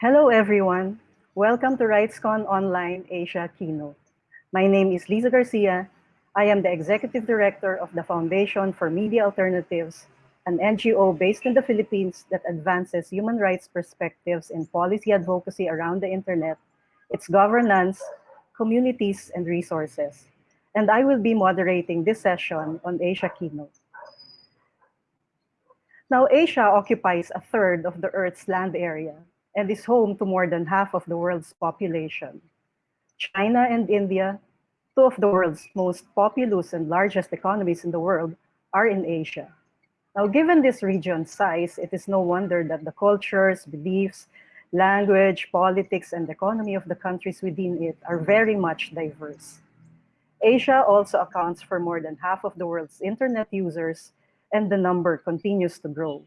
Hello, everyone. Welcome to RightsCon Online Asia Keynote. My name is Lisa Garcia. I am the Executive Director of the Foundation for Media Alternatives, an NGO based in the Philippines that advances human rights perspectives in policy advocacy around the internet, its governance, communities, and resources. And I will be moderating this session on Asia Keynote. Now, Asia occupies a third of the Earth's land area and is home to more than half of the world's population. China and India, two of the world's most populous and largest economies in the world, are in Asia. Now, given this region's size, it is no wonder that the cultures, beliefs, language, politics, and economy of the countries within it are very much diverse. Asia also accounts for more than half of the world's internet users and the number continues to grow.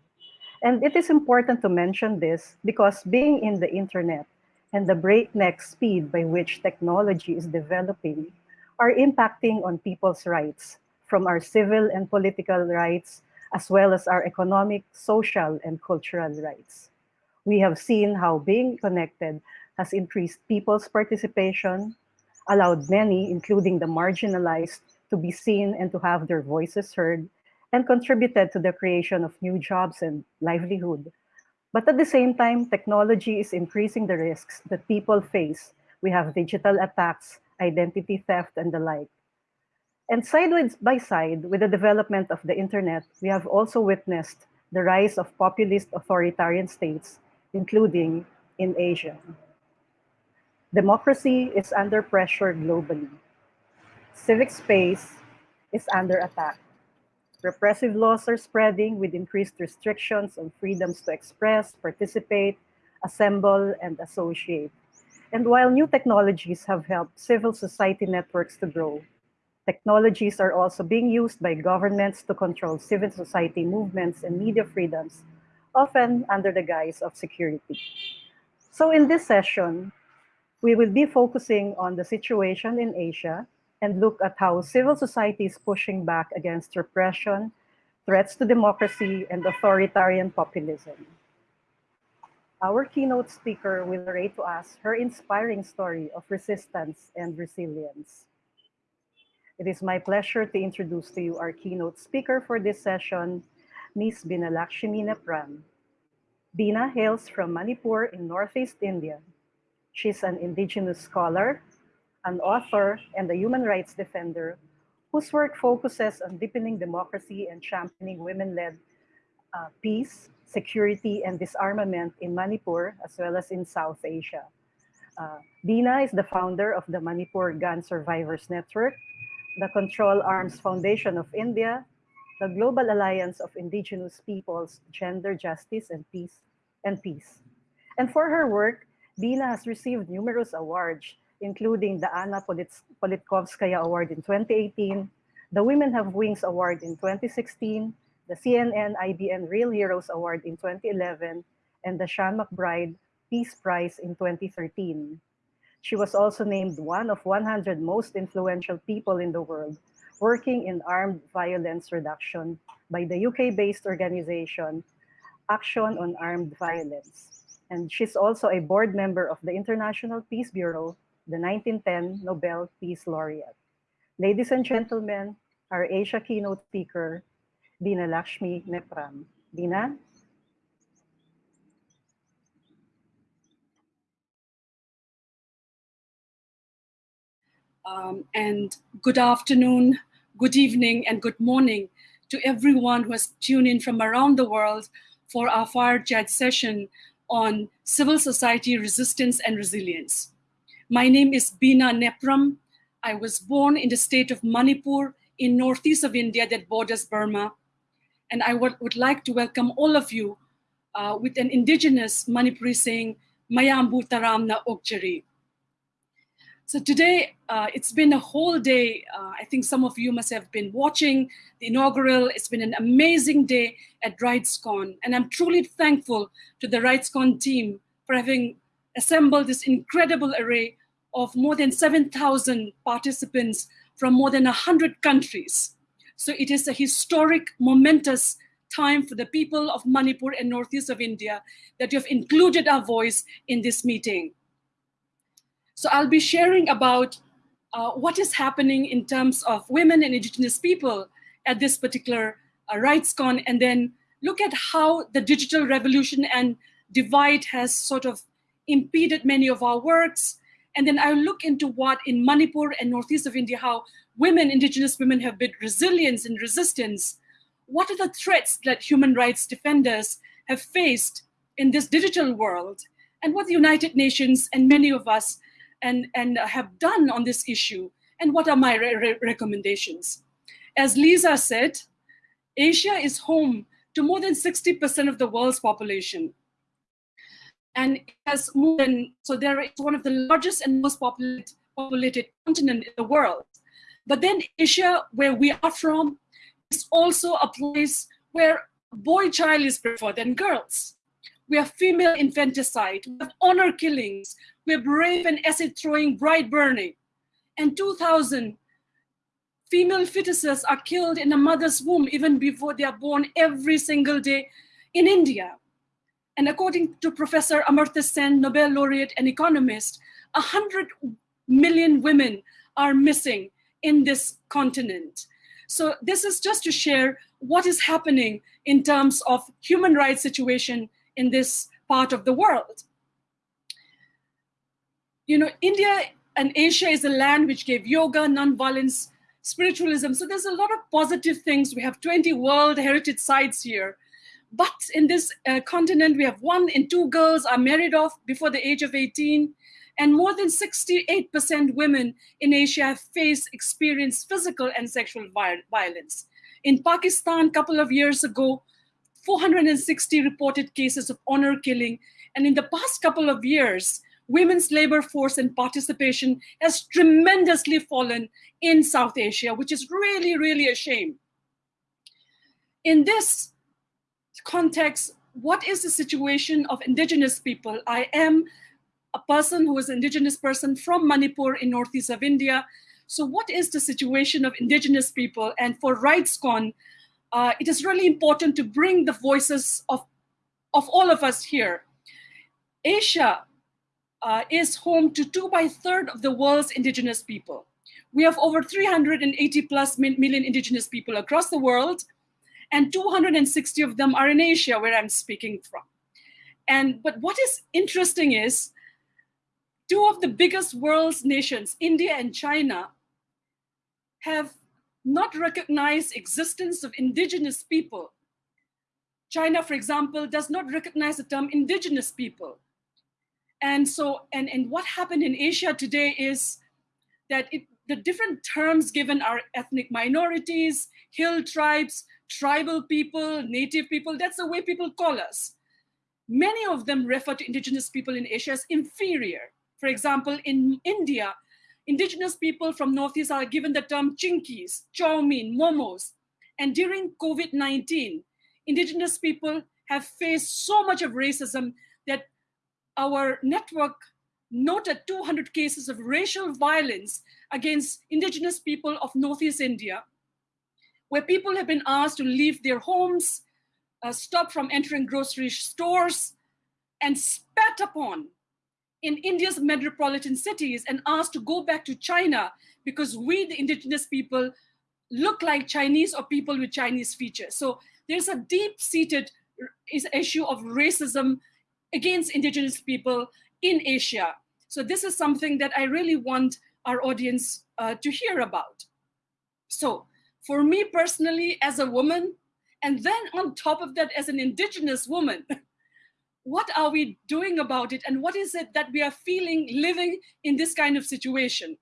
And it is important to mention this because being in the internet and the breakneck speed by which technology is developing are impacting on people's rights, from our civil and political rights, as well as our economic, social, and cultural rights. We have seen how being connected has increased people's participation, allowed many, including the marginalized, to be seen and to have their voices heard, and contributed to the creation of new jobs and livelihood. But at the same time, technology is increasing the risks that people face. We have digital attacks, identity theft, and the like. And side by side with the development of the internet, we have also witnessed the rise of populist authoritarian states, including in Asia. Democracy is under pressure globally. Civic space is under attack. Repressive laws are spreading with increased restrictions on freedoms to express, participate, assemble, and associate. And while new technologies have helped civil society networks to grow, technologies are also being used by governments to control civil society movements and media freedoms, often under the guise of security. So in this session, we will be focusing on the situation in Asia and look at how civil society is pushing back against repression, threats to democracy, and authoritarian populism. Our keynote speaker will narrate to us her inspiring story of resistance and resilience. It is my pleasure to introduce to you our keynote speaker for this session, Ms. Binalakshmi Nepram. Bina hails from Manipur in Northeast India. She's an indigenous scholar, an author, and a human rights defender whose work focuses on deepening democracy and championing women-led uh, peace, security, and disarmament in Manipur, as well as in South Asia. Uh, Bina is the founder of the Manipur Gun Survivors Network, the Control Arms Foundation of India, the Global Alliance of Indigenous Peoples, Gender Justice and Peace, and Peace. And for her work, Bina has received numerous awards, including the Anna Politkovskaya Award in 2018, the Women Have Wings Award in 2016, the CNN IBN Real Heroes Award in 2011, and the Sean McBride Peace Prize in 2013. She was also named one of 100 most influential people in the world working in armed violence reduction by the UK-based organization Action on Armed Violence. And she's also a board member of the International Peace Bureau the 1910 Nobel Peace Laureate. Ladies and gentlemen, our Asia keynote speaker, Binalakshmi Nepram. Bina? Um, and good afternoon, good evening, and good morning to everyone who has tuned in from around the world for our Fire Chat session on civil society resistance and resilience. My name is Bina Nepram. I was born in the state of Manipur in northeast of India that borders Burma. And I would, like to welcome all of you uh, with an indigenous Manipuri saying, Mayambu Taram na Okchari. So today, uh, it's been a whole day. Uh, I think some of you must have been watching the inaugural. It's been an amazing day at RightsCon. And I'm truly thankful to the RightsCon team for having assembled this incredible array of more than 7,000 participants from more than 100 countries. So it is a historic, momentous time for the people of Manipur and northeast of India that you have included our voice in this meeting. So I'll be sharing about uh, what is happening in terms of women and indigenous people at this particular uh, RightsCon, and then look at how the digital revolution and divide has sort of impeded many of our works. And then I'll look into what in Manipur and northeast of India, how women, indigenous women have built resilience and resistance. What are the threats that human rights defenders have faced in this digital world? And what the United Nations and many of us and, and have done on this issue? And what are my re re recommendations? As Lisa said, Asia is home to more than 60% of the world's population. And it has more than, so there is one of the largest and most populated, populated continent in the world. But then Asia, where we are from, is also a place where boy child is preferred than girls. We have female infanticide, we have honor killings, we have rape and acid throwing, bride burning. And 2,000 female fetuses are killed in a mother's womb even before they are born every single day in India. And according to Professor Amartya Sen, Nobel laureate and economist, 100 million women are missing in this continent. So this is just to share what is happening in terms of human rights situation in this part of the world. You know, India and Asia is a land which gave yoga, nonviolence, spiritualism. So there's a lot of positive things. We have 20 World Heritage Sites here. But in this uh, continent, we have one in two girls are married off before the age of 18 and more than 68% women in Asia have faced, experienced physical and sexual violence. In Pakistan, a couple of years ago, 460 reported cases of honor killing. And in the past couple of years, women's labor force and participation has tremendously fallen in South Asia, which is really, really a shame. In this context, what is the situation of indigenous people? I am a person who is an indigenous person from Manipur in northeast of India. So what is the situation of indigenous people? And for RightsCon, uh, it is really important to bring the voices of, of all of us here. Asia uh, is home to two by third of the world's indigenous people. We have over 380 plus million indigenous people across the world, and 260 of them are in Asia, where I'm speaking from. And but what is interesting is two of the biggest world's nations, India and China, have not recognized existence of indigenous people. China, for example, does not recognize the term indigenous people. And so, and, and what happened in Asia today is that it, the different terms given are ethnic minorities, hill tribes, tribal people, native people, that's the way people call us. Many of them refer to indigenous people in Asia as inferior. For example, in India, indigenous people from Northeast are given the term chinkies, chow mein, momos. And during COVID-19, indigenous people have faced so much of racism that our network noted 200 cases of racial violence against indigenous people of Northeast India, where people have been asked to leave their homes, uh, stop from entering grocery stores, and spat upon in India's metropolitan cities and asked to go back to China because we, the indigenous people, look like Chinese or people with Chinese features. So there's a deep-seated issue of racism against indigenous people in Asia. So this is something that I really want our audience uh, to hear about. So for me personally, as a woman, and then on top of that, as an indigenous woman, what are we doing about it and what is it that we are feeling living in this kind of situation?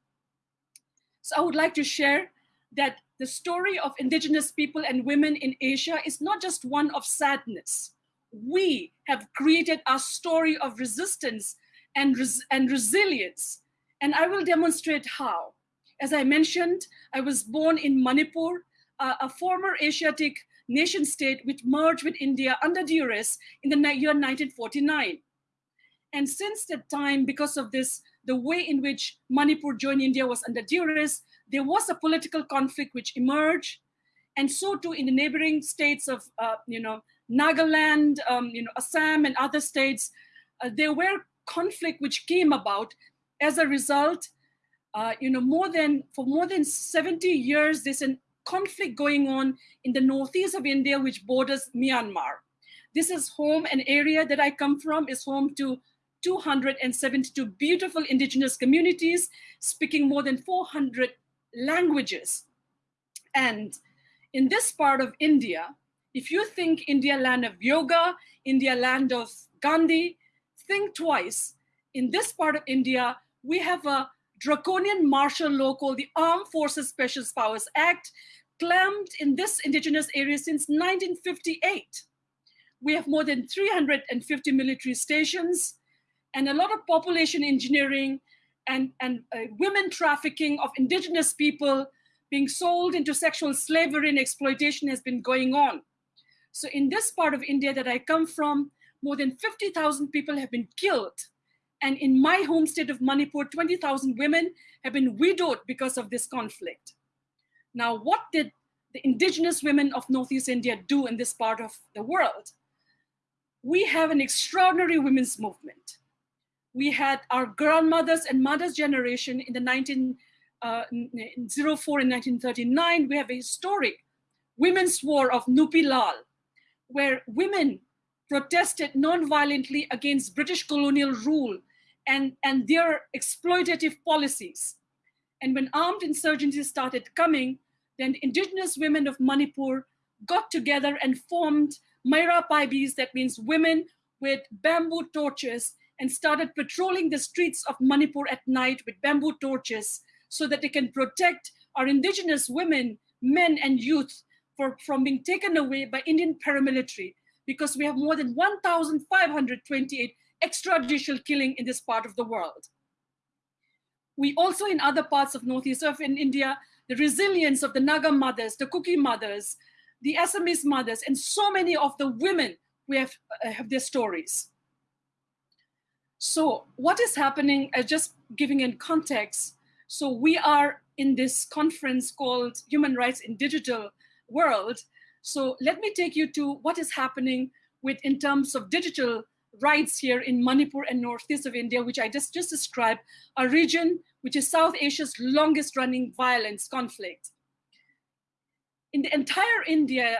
So I would like to share that the story of indigenous people and women in Asia is not just one of sadness. We have created a story of resistance and, res and resilience. And I will demonstrate how. As I mentioned, I was born in Manipur, uh, a former Asiatic nation state which merged with India under duress in the year 1949. And since that time, because of this, the way in which Manipur joined India was under duress, there was a political conflict which emerged. and so too in the neighboring states of, uh, you know, Nagaland, um, you know, Assam and other states, uh, there were conflict which came about as a result, uh, you know, more than, for more than 70 years, there's a conflict going on in the northeast of India, which borders Myanmar. This is home, an area that I come from is home to 272 beautiful indigenous communities speaking more than 400 languages. And in this part of India, if you think India land of yoga, India land of Gandhi, think twice. In this part of India, we have a draconian martial law called the Armed Forces Special Powers Act, clamped in this indigenous area since 1958. We have more than 350 military stations and a lot of population engineering and, and uh, women trafficking of indigenous people being sold into sexual slavery and exploitation has been going on. So in this part of India that I come from, more than 50,000 people have been killed. And in my home state of Manipur, 20,000 women have been widowed because of this conflict. Now, what did the indigenous women of Northeast India do in this part of the world? We have an extraordinary women's movement. We had our grandmothers and mothers generation in the 1904 uh, in 1939. We have a historic women's war of Nupi Lal, where women protested non-violently against British colonial rule and, and their exploitative policies. And when armed insurgencies started coming, then indigenous women of Manipur got together and formed Meira Paibis, that means women with bamboo torches, and started patrolling the streets of Manipur at night with bamboo torches so that they can protect our indigenous women, men, and youth for, from being taken away by Indian paramilitary because we have more than 1,528 extrajudicial killing in this part of the world. We also in other parts of Northeast of in India, the resilience of the Naga mothers, the Kuki mothers, the Assamese mothers, and so many of the women we have, uh, have their stories. So what is happening, uh, just giving in context, so we are in this conference called Human Rights in Digital World. So let me take you to what is happening with in terms of digital rights here in Manipur and northeast of India, which I just, just described, a region which is South Asia's longest running violence conflict. In the entire India,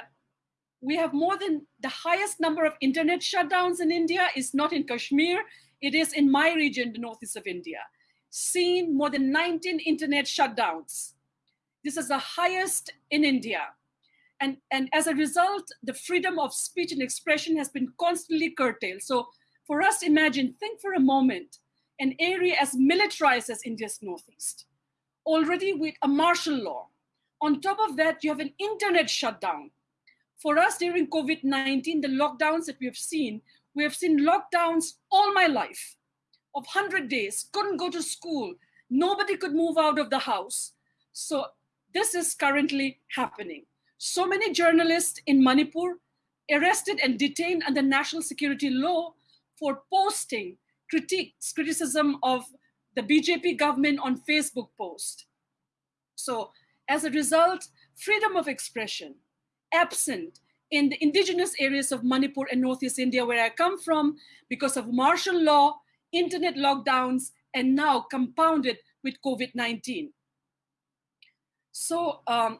we have more than the highest number of internet shutdowns in India is not in Kashmir, it is in my region, the northeast of India. Seen more than 19 internet shutdowns. This is the highest in India. And, and as a result, the freedom of speech and expression has been constantly curtailed. So for us, imagine, think for a moment, an area as militarized as India's Northeast, already with a martial law. On top of that, you have an internet shutdown. For us during COVID-19, the lockdowns that we have seen, we have seen lockdowns all my life of 100 days, couldn't go to school, nobody could move out of the house. So this is currently happening so many journalists in Manipur arrested and detained under national security law for posting critiques, criticism of the BJP government on Facebook post. So as a result, freedom of expression absent in the indigenous areas of Manipur and Northeast India, where I come from, because of martial law, internet lockdowns, and now compounded with COVID-19. So um,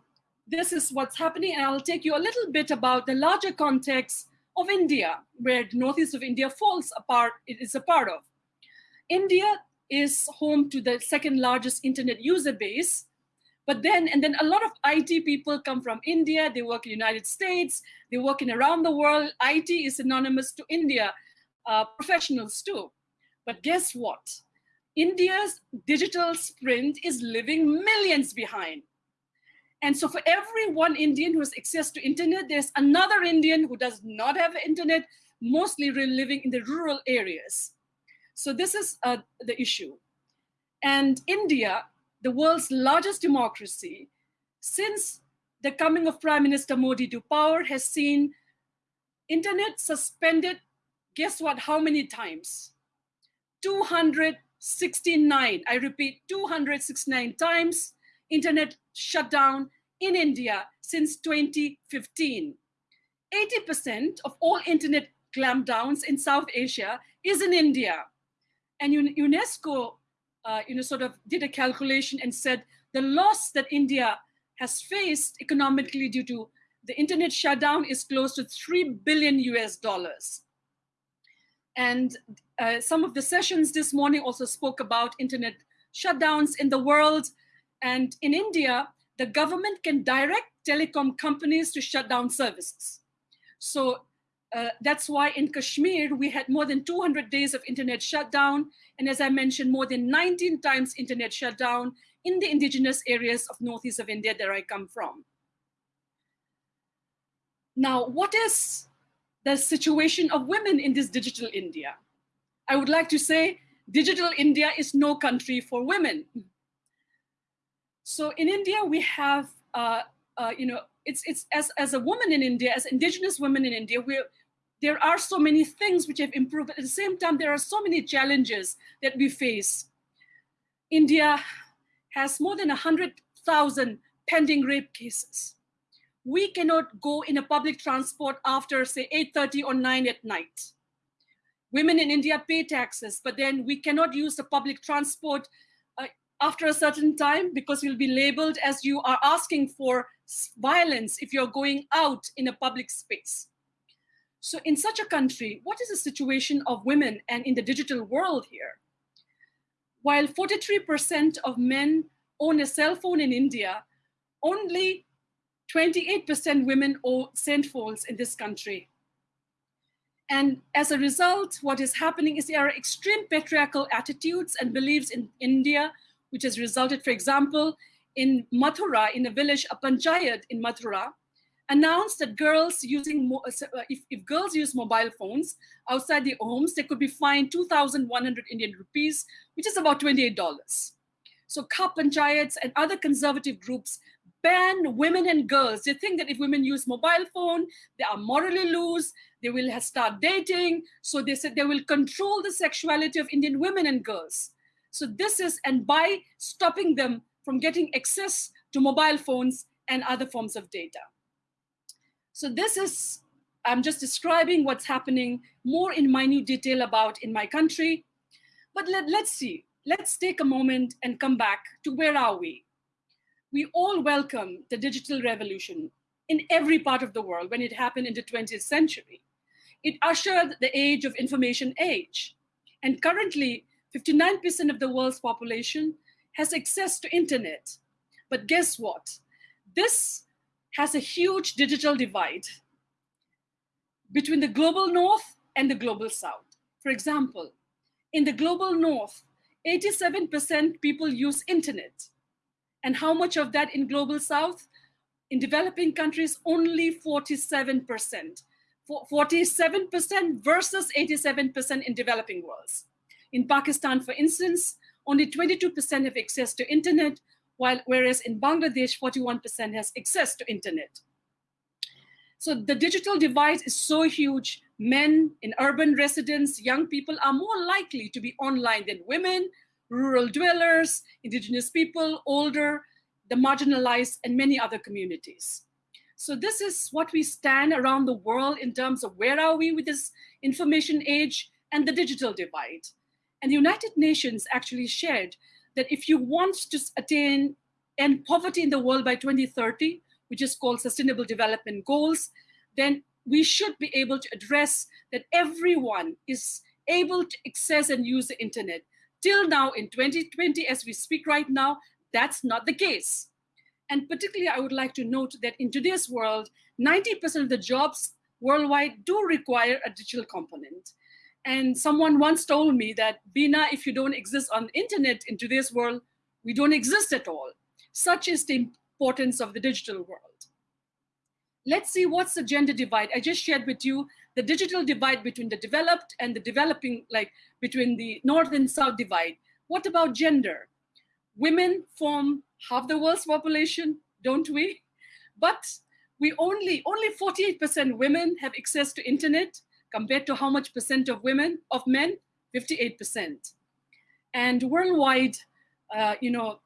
this is what's happening. And I'll take you a little bit about the larger context of India, where the northeast of India falls apart, it is a part of. India is home to the second largest internet user base. But then, and then a lot of IT people come from India, they work in the United States, they work in around the world. IT is synonymous to India, uh, professionals too. But guess what? India's digital sprint is living millions behind. And so for every one Indian who has access to internet, there's another Indian who does not have internet, mostly living in the rural areas. So this is uh, the issue. And India, the world's largest democracy, since the coming of Prime Minister Modi to power has seen internet suspended, guess what, how many times? 269, I repeat, 269 times internet shutdown in India since 2015. 80% of all internet clampdowns in South Asia is in India. And UNESCO, uh, you know, sort of did a calculation and said the loss that India has faced economically due to the internet shutdown is close to 3 billion US dollars. And uh, some of the sessions this morning also spoke about internet shutdowns in the world. And in India, the government can direct telecom companies to shut down services. So uh, that's why in Kashmir, we had more than 200 days of internet shutdown. And as I mentioned, more than 19 times internet shutdown in the indigenous areas of northeast of India that I come from. Now, what is the situation of women in this digital India? I would like to say digital India is no country for women. So in India, we have, uh, uh, you know, it's, it's as, as a woman in India, as indigenous women in India, we there are so many things which have improved, but at the same time, there are so many challenges that we face. India has more than 100,000 pending rape cases. We cannot go in a public transport after, say, 8.30 or 9 at night. Women in India pay taxes, but then we cannot use the public transport after a certain time because you'll be labeled as you are asking for violence if you're going out in a public space. So in such a country, what is the situation of women and in the digital world here? While 43% of men own a cell phone in India, only 28% women own phones in this country. And as a result, what is happening is there are extreme patriarchal attitudes and beliefs in India, which has resulted, for example, in Mathura, in a village, a panchayat in Mathura, announced that girls using, uh, uh, if, if girls use mobile phones outside the homes, they could be fined 2,100 Indian rupees, which is about $28. So Khap panchayats and other conservative groups ban women and girls. They think that if women use mobile phone, they are morally loose, they will start dating. So they said they will control the sexuality of Indian women and girls. So this is, and by stopping them from getting access to mobile phones and other forms of data. So this is, I'm just describing what's happening more in minute detail about in my country. But let, let's see, let's take a moment and come back to where are we? We all welcome the digital revolution in every part of the world when it happened in the 20th century. It ushered the age of information age. And currently, 59% of the world's population has access to internet. But guess what? This has a huge digital divide between the global north and the global south. For example, in the global north, 87% people use internet. And how much of that in global south? In developing countries, only 47%. 47% versus 87% in developing worlds. In Pakistan, for instance, only 22% have access to internet, while whereas in Bangladesh, 41% has access to internet. So the digital divide is so huge. Men in urban residents, young people are more likely to be online than women, rural dwellers, indigenous people, older, the marginalized, and many other communities. So this is what we stand around the world in terms of where are we with this information age and the digital divide. And the United Nations actually shared that if you want to attain end poverty in the world by 2030, which is called Sustainable Development Goals, then we should be able to address that everyone is able to access and use the internet. Till now, in 2020, as we speak right now, that's not the case. And particularly, I would like to note that in today's world, 90% of the jobs worldwide do require a digital component. And someone once told me that, Bina, if you don't exist on the internet in today's world, we don't exist at all. Such is the importance of the digital world. Let's see what's the gender divide. I just shared with you the digital divide between the developed and the developing, like between the north and south divide. What about gender? Women form half the world's population, don't we? But we only, only 48% women have access to internet compared to how much percent of women, of men? 58%. And worldwide, uh, you know,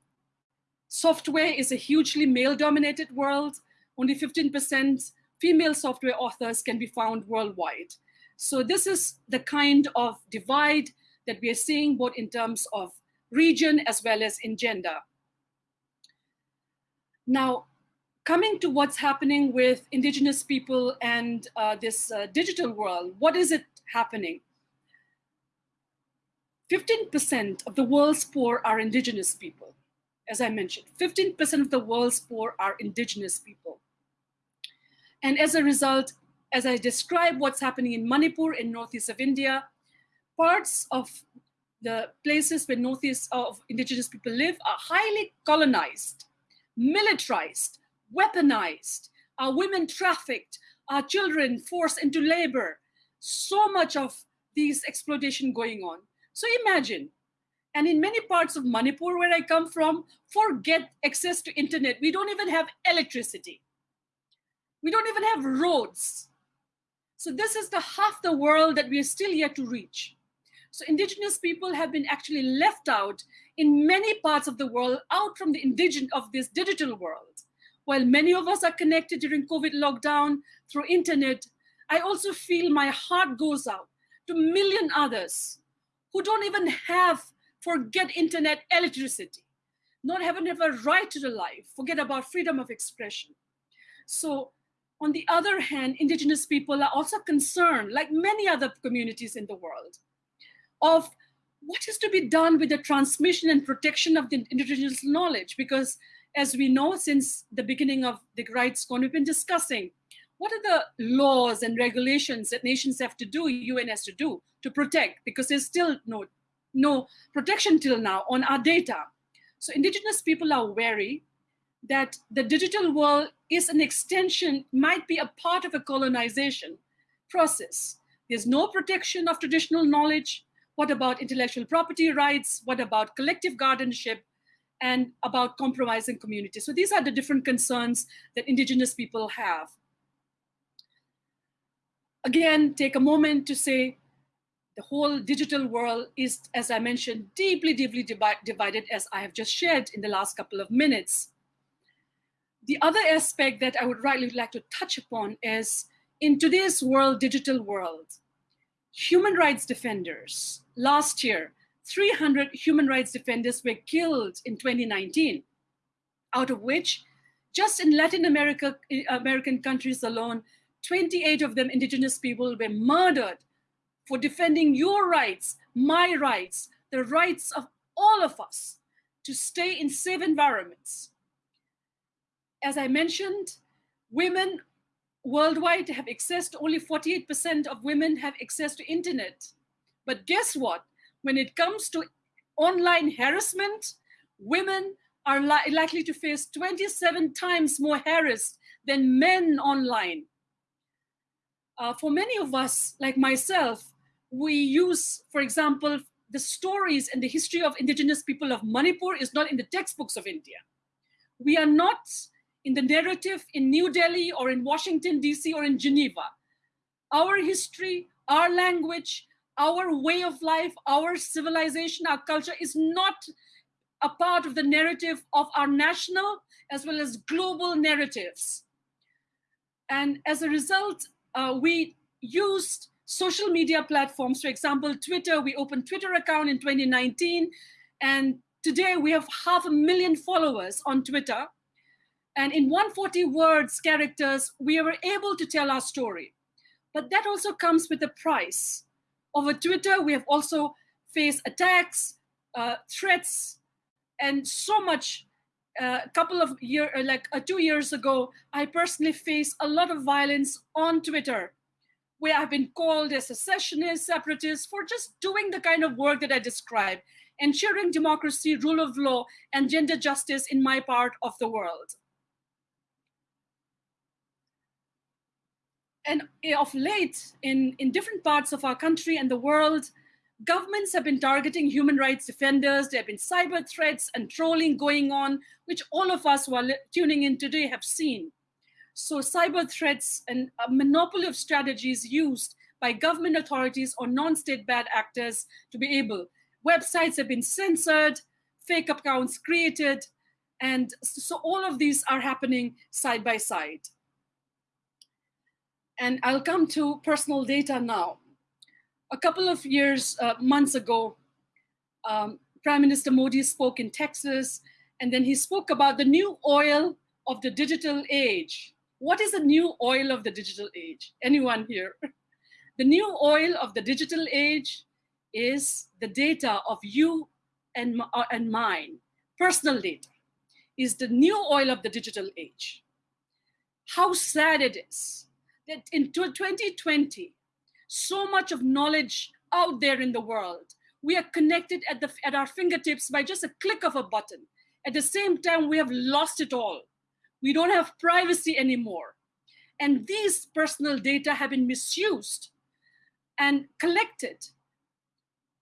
Software is a hugely male-dominated world. Only 15% female software authors can be found worldwide. So this is the kind of divide that we are seeing both in terms of region as well as in gender. Now, coming to what's happening with indigenous people and uh, this uh, digital world, what is it happening? 15% of the world's poor are indigenous people. As I mentioned, 15% of the world's poor are indigenous people. And as a result, as I describe what's happening in Manipur in northeast of India, parts of the places where northeast of indigenous people live are highly colonized, militarized, weaponized, our women trafficked, our children forced into labor. So much of these exploitation going on. So imagine, and in many parts of Manipur where I come from, forget access to internet. We don't even have electricity. We don't even have roads. So this is the half the world that we are still yet to reach. So indigenous people have been actually left out in many parts of the world, out from the indigenous of this digital world. While many of us are connected during COVID lockdown through internet, I also feel my heart goes out to million others who don't even have, forget internet electricity, not having a right to the life, forget about freedom of expression. So on the other hand, indigenous people are also concerned, like many other communities in the world, of what is to be done with the transmission and protection of the indigenous knowledge, because as we know since the beginning of the RightsCon, we've been discussing what are the laws and regulations that nations have to do, UN has to do to protect, because there's still no, no protection till now on our data. So indigenous people are wary that the digital world is an extension, might be a part of a colonization process. There's no protection of traditional knowledge. What about intellectual property rights? What about collective guardianship? And about compromising communities. So these are the different concerns that indigenous people have. Again, take a moment to say the whole digital world is, as I mentioned, deeply, deeply divided, as I have just shared in the last couple of minutes. The other aspect that I would rightly like to touch upon is in today's world, digital world, human rights defenders last year 300 human rights defenders were killed in 2019, out of which just in Latin America, eh, American countries alone, 28 of them indigenous people were murdered for defending your rights, my rights, the rights of all of us to stay in safe environments. As I mentioned, women worldwide have access to only 48% of women have access to internet. But guess what? When it comes to online harassment, women are li likely to face 27 times more harassed than men online. Uh, for many of us, like myself, we use, for example, the stories and the history of indigenous people of Manipur is not in the textbooks of India. We are not in the narrative in New Delhi or in Washington, DC or in Geneva. Our history, our language, our way of life, our civilization, our culture is not a part of the narrative of our national as well as global narratives. And as a result, uh, we used social media platforms. For example, Twitter, we opened Twitter account in 2019. And today we have half a million followers on Twitter. And in 140 words, characters, we were able to tell our story. But that also comes with a price. Over Twitter, we have also faced attacks, uh, threats, and so much. Uh, a couple of years, uh, like uh, two years ago, I personally faced a lot of violence on Twitter, where I've been called a secessionist, separatist for just doing the kind of work that I described, ensuring democracy, rule of law, and gender justice in my part of the world. And eh, of late, in, in different parts of our country and the world, governments have been targeting human rights defenders. There have been cyber threats and trolling going on, which all of us who are tuning in today have seen. So cyber threats and a monopoly of strategies used by government authorities or non-state bad actors to be able. Websites have been censored, fake accounts created, And so all of these are happening side by side. And I'll come to personal data now. A couple of years, uh, months ago, um, Prime Minister Modi spoke in Texas, and then he spoke about the new oil of the digital age. What is the new oil of the digital age? Anyone here? The new oil of the digital age is the data of you and, uh, and mine, personal data, is the new oil of the digital age. How sad it is that in 2020, so much of knowledge out there in the world, we are connected at, the, at our fingertips by just a click of a button. At the same time, we have lost it all. We don't have privacy anymore. And these personal data have been misused and collected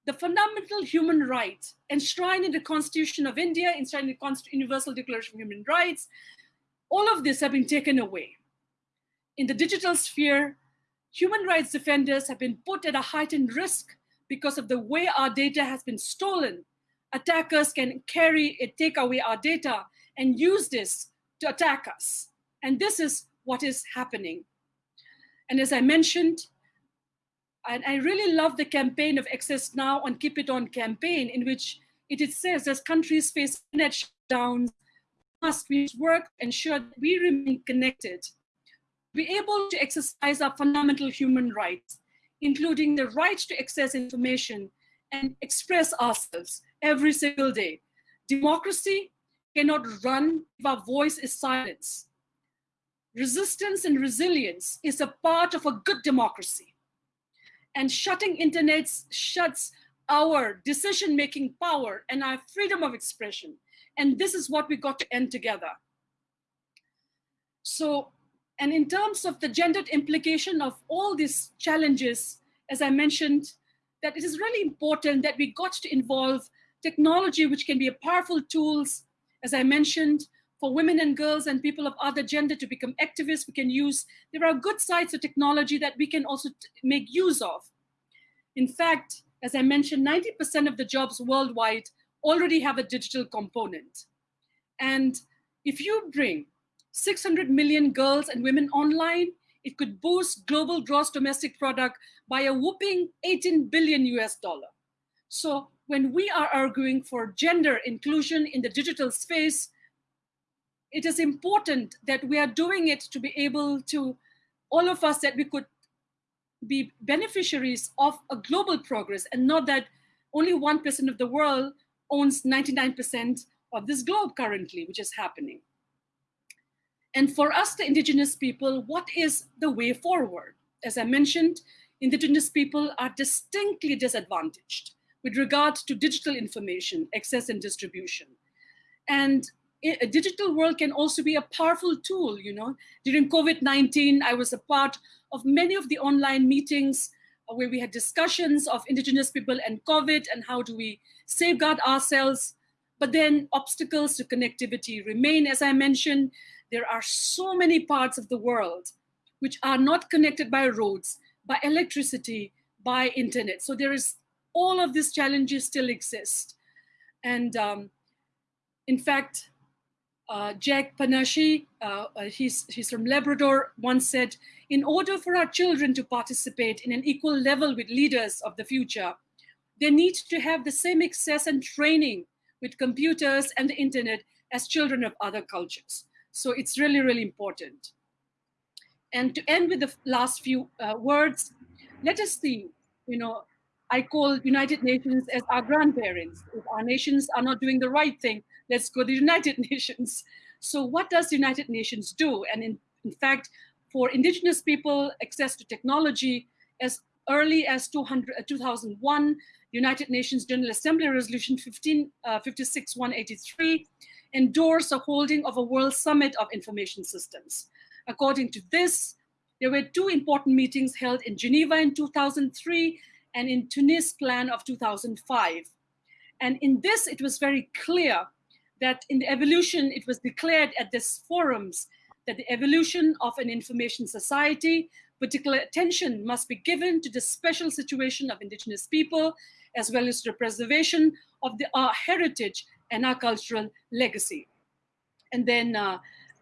the fundamental human rights enshrined in the Constitution of India, enshrined in the Universal Declaration of Human Rights, all of this have been taken away. In the digital sphere, human rights defenders have been put at a heightened risk because of the way our data has been stolen. Attackers can carry it, take away our data and use this to attack us. And this is what is happening. And as I mentioned, and I really love the campaign of Access Now on Keep It On campaign, in which it, says as countries face net shutdowns, must we work ensure that we remain connected, be able to exercise our fundamental human rights, including the right to access information and express ourselves every single day. Democracy cannot run if our voice is silenced. Resistance and resilience is a part of a good democracy and shutting internet shuts our decision-making power and our freedom of expression. And this is what we got to end together. So, and in terms of the gendered implication of all these challenges, as I mentioned, that it is really important that we got to involve technology, which can be a powerful tools, as I mentioned, for women and girls and people of other gender to become activists, we can use, there are good sides of technology that we can also make use of. In fact, as I mentioned, 90% of the jobs worldwide already have a digital component. And if you bring 600 million girls and women online, it could boost global gross domestic product by a whooping 18 billion US dollar. So when we are arguing for gender inclusion in the digital space, it is important that we are doing it to be able to, all of us, that we could be beneficiaries of a global progress and not that only 1% of the world owns 99% of this globe currently, which is happening. And for us, the indigenous people, what is the way forward? As I mentioned, indigenous people are distinctly disadvantaged with regard to digital information, access and distribution. And a digital world can also be a powerful tool, you know. During COVID-19, I was a part of many of the online meetings where we had discussions of indigenous people and COVID and how do we safeguard ourselves. But then obstacles to connectivity remain. As I mentioned, there are so many parts of the world which are not connected by roads, by electricity, by internet. So there is all of these challenges still exist. And um, in fact, uh, Jack Panashi, uh, uh, he's, he's from Labrador, once said, in order for our children to participate in an equal level with leaders of the future, they need to have the same access and training with computers and the internet as children of other cultures. So it's really, really important. And to end with the last few uh, words, let us see, you know, I call United Nations as our grandparents. If our nations are not doing the right thing, let's go to the United Nations. So what does United Nations do? And in, in fact, for indigenous people, access to technology, as early as 200, uh, 2001, United Nations General Assembly Resolution 15, uh, 56-183 endorsed the holding of a World Summit of Information Systems. According to this, there were two important meetings held in Geneva in 2003 and in Tunis plan of 2005. And in this, it was very clear that in the evolution, it was declared at these forums that the evolution of an information society, particular attention must be given to the special situation of indigenous people, as well as the preservation of the, our heritage and our cultural legacy. And then uh,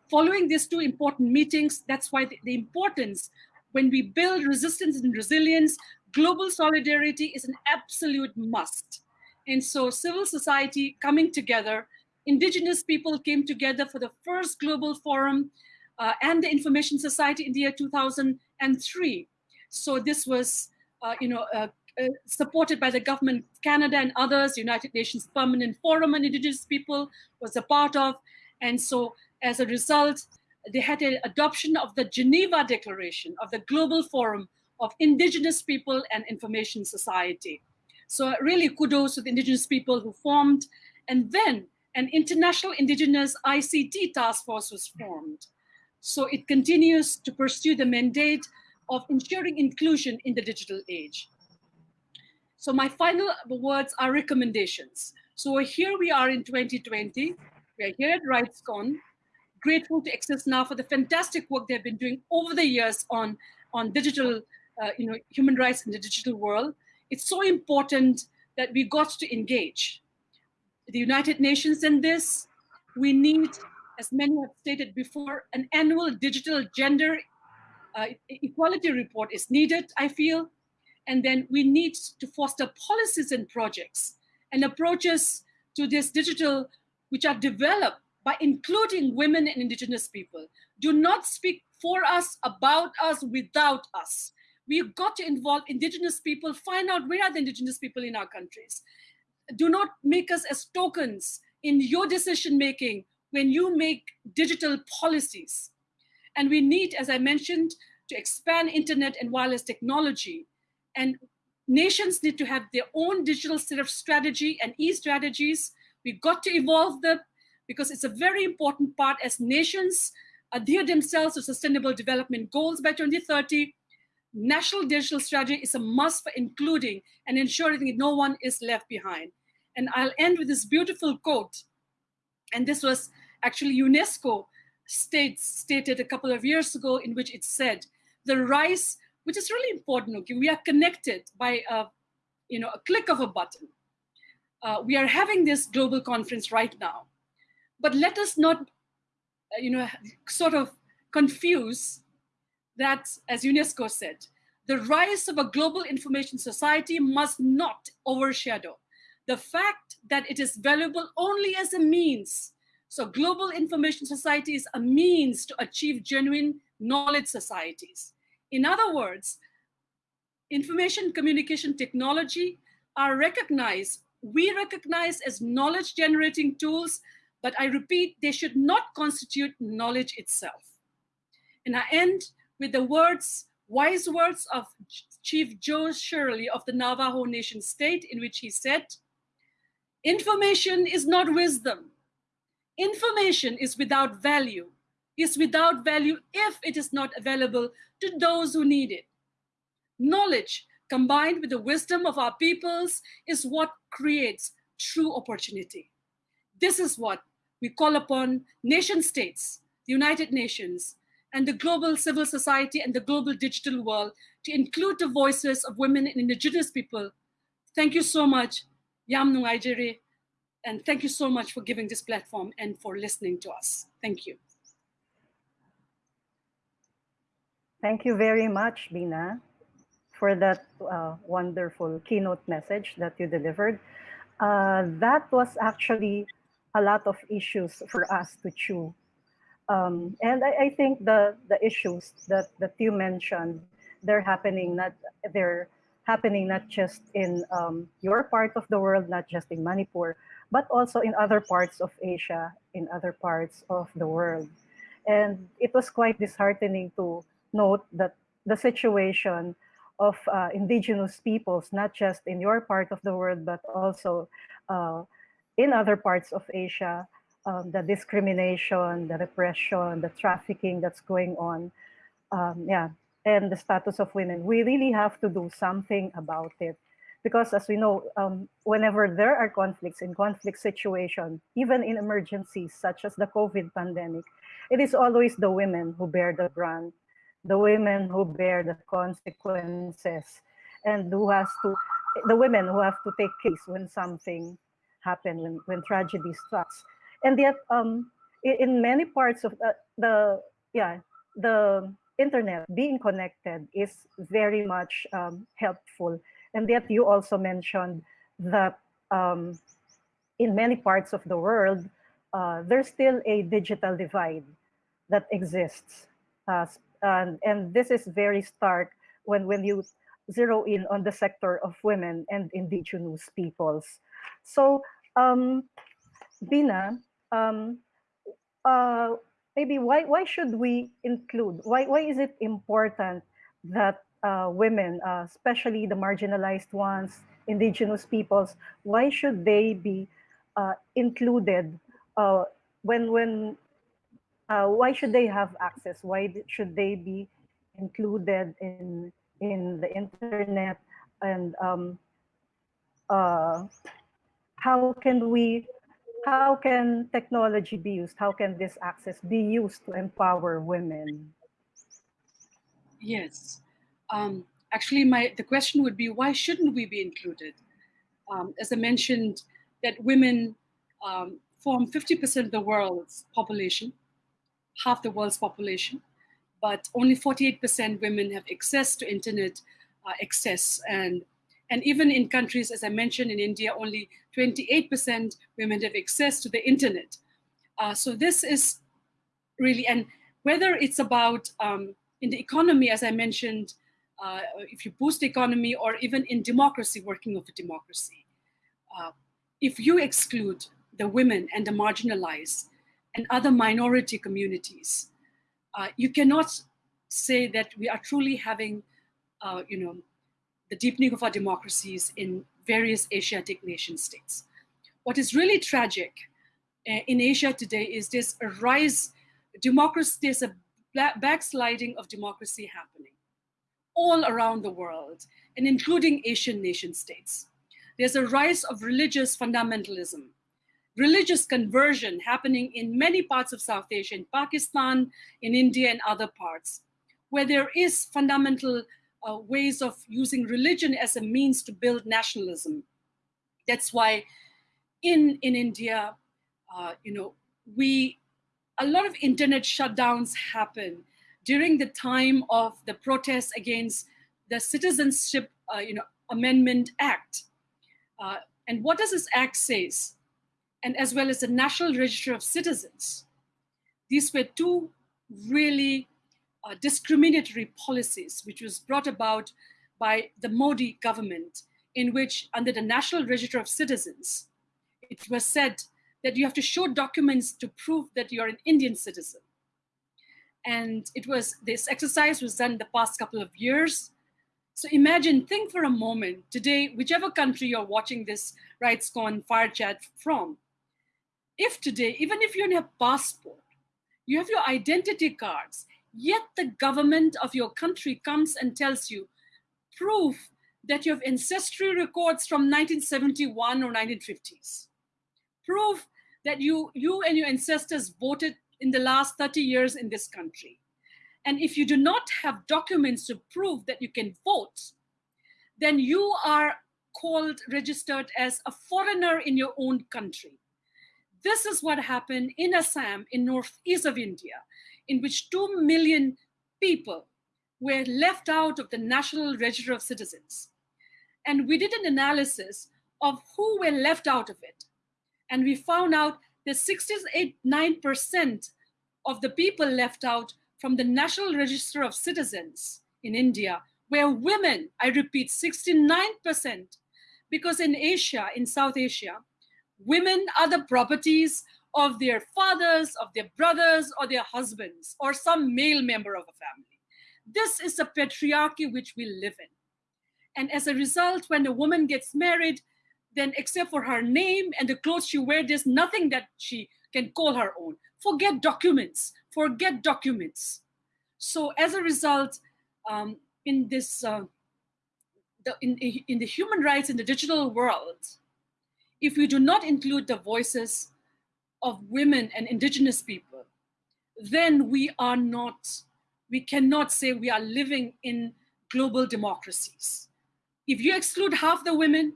following these two important meetings, that's why the, the importance when we build resistance and resilience, global solidarity is an absolute must. And so civil society coming together, indigenous people came together for the first global forum uh, and the Information Society in the year 2003. So this was, uh, you know, uh, supported by the government of Canada and others, United Nations Permanent Forum on Indigenous People was a part of. And so as a result, they had an adoption of the Geneva Declaration of the Global Forum of Indigenous People and Information Society. So really kudos to the indigenous people who formed. And then an international indigenous ICT task force was formed. So it continues to pursue the mandate of ensuring inclusion in the digital age. So my final words are recommendations. So here we are in 2020. We are here at RightsCon, grateful to Access Now for the fantastic work they've been doing over the years on, on digital, uh, you know, human rights in the digital world. It's so important that we got to engage. The United Nations in this, we need, as many have stated before, an annual digital gender uh, equality report is needed, I feel. And then we need to foster policies and projects and approaches to this digital, which are developed by including women and indigenous people. Do not speak for us, about us, without us. We've got to involve indigenous people, find out where are the indigenous people in our countries. Do not make us as tokens in your decision making when you make digital policies. And we need, as I mentioned, to expand internet and wireless technology. And nations need to have their own digital set of strategy and e-strategies. We've got to evolve them because it's a very important part as nations adhere themselves to sustainable development goals by 2030. National digital strategy is a must for including and ensuring that no one is left behind. And I'll end with this beautiful quote. And this was actually UNESCO states, stated a couple of years ago in which it said, the rise, which is really important, okay, we are connected by a, you know, a click of a button. Uh, we are having this global conference right now. But let us not, uh, you know, sort of confuse that, as UNESCO said, the rise of a global information society must not overshadow the fact that it is valuable only as a means. So global information society is a means to achieve genuine knowledge societies. In other words, information communication technology are recognized, we recognize as knowledge generating tools but I repeat, they should not constitute knowledge itself. And I end with the words, wise words of Chief Joe Shirley of the Navajo Nation State, in which he said, information is not wisdom. Information is without value, is without value if it is not available to those who need it. Knowledge combined with the wisdom of our peoples is what creates true opportunity. This is what we call upon nation states, the United Nations, and the global civil society and the global digital world to include the voices of women and indigenous people. Thank you so much, Yam Nungaijere, and thank you so much for giving this platform and for listening to us. Thank you. Thank you very much, Bina, for that uh, wonderful keynote message that you delivered. Uh, that was actually a lot of issues for us to chew. Um, and I, I, think the the issues that that you mentioned, they're happening not they're happening not just in um, your part of the world, not just in Manipur, but also in other parts of Asia, in other parts of the world. And it was quite disheartening to note that the situation of uh, indigenous peoples, not just in your part of the world, but also uh, in other parts of Asia, um, the discrimination, the repression, the trafficking that's going on, um, yeah, and the status of women. We really have to do something about it. Because as we know, um, whenever there are conflicts in conflict situations, even in emergencies such as the COVID pandemic, it is always the women who bear the brunt, the women who bear the consequences, and who has to, the women who have to take case when something happens, when, when tragedy strikes. And yet, um, in, many parts of the, the yeah the internet being connected is very much um, helpful and yet you also mentioned that um, in many parts of the world uh, there's still a digital divide that exists uh, and, and this is very stark when when you zero in on the sector of women and indigenous peoples. So um, Bina, um, uh, maybe why why should we include why why is it important that uh, women, uh, especially the marginalized ones, indigenous peoples, why should they be uh, included uh, when when uh, why should they have access? Why should they be included in in the internet and um, uh, how can we how can technology be used? How can this access be used to empower women? Yes. Um, actually, my the question would be, why shouldn't we be included? Um, as I mentioned, that women um, form 50% of the world's population, half the world's population, but only 48% women have access to internet uh, access and and even in countries, as I mentioned, in India, only 28% women have access to the internet. Uh, so this is really, and whether it's about um, in the economy, as I mentioned, uh, if you boost the economy or even in democracy, working of a democracy, uh, if you exclude the women and the marginalized and other minority communities, uh, you cannot say that we are truly having, uh, you know, the deepening of our democracies in various Asiatic nation states. What is really tragic uh, in Asia today is this rise, democracy, there's a backsliding of democracy happening all around the world, and including Asian nation states. There's a rise of religious fundamentalism, religious conversion happening in many parts of South Asia, in Pakistan, in India, and other parts, where there is fundamental uh, ways of using religion as a means to build nationalism. That's why in, in India, uh, you know, we, a lot of internet shutdowns happen during the time of the protests against the Citizenship, uh, you know, Amendment Act. Uh, and what does this act says? And as well as the National Register of Citizens. These were two really uh, discriminatory policies, which was brought about by the Modi government, in which, under the National Register of Citizens, it was said that you have to show documents to prove that you're an Indian citizen. And it was this exercise was done the past couple of years. So imagine, think for a moment today, whichever country you're watching this RightsCon fire chat from, if today, even if you have passport, you have your identity cards, Yet the government of your country comes and tells you, proof that you have ancestry records from 1971 or 1950s. Proof that you, you and your ancestors voted in the last 30 years in this country. And if you do not have documents to prove that you can vote, then you are called, registered as a foreigner in your own country. This is what happened in Assam, in northeast of India in which 2 million people were left out of the National Register of Citizens. And we did an analysis of who were left out of it. And we found out that 69% of the people left out from the National Register of Citizens in India were women. I repeat, 69%. Because in Asia, in South Asia, women are the properties of their fathers, of their brothers, or their husbands, or some male member of a family. This is a patriarchy which we live in. And as a result, when a woman gets married, then except for her name and the clothes she wears, there's nothing that she can call her own. Forget documents, forget documents. So as a result, um, in this, uh, the, in, in the human rights in the digital world, if we do not include the voices of women and indigenous people, then we are not, we cannot say we are living in global democracies. If you exclude half the women,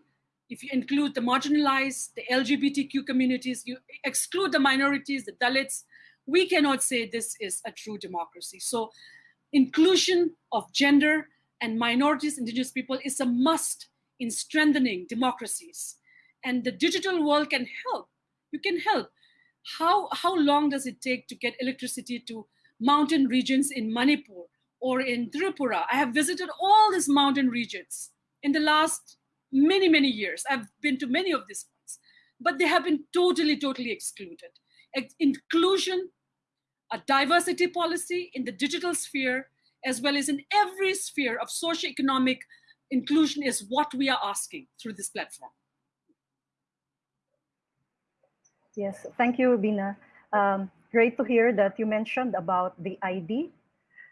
if you include the marginalized, the LGBTQ communities, you exclude the minorities, the Dalits, we cannot say this is a true democracy. So inclusion of gender and minorities, indigenous people is a must in strengthening democracies. And the digital world can help. You can help. How, how long does it take to get electricity to mountain regions in Manipur or in Tripura? I have visited all these mountain regions in the last many, many years. I've been to many of these ones, but they have been totally, totally excluded. Inclusion, a diversity policy in the digital sphere, as well as in every sphere of socioeconomic inclusion is what we are asking through this platform. Yes, thank you, Bina. Um, great to hear that you mentioned about the ID,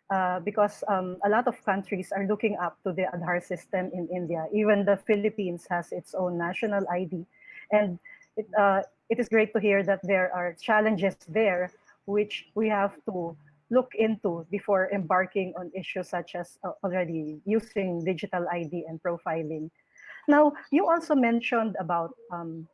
uh, because um, a lot of countries are looking up to the Aadhaar system in India. Even the Philippines has its own national ID. And it, uh, it is great to hear that there are challenges there which we have to look into before embarking on issues such as uh, already using digital ID and profiling. Now, you also mentioned about um,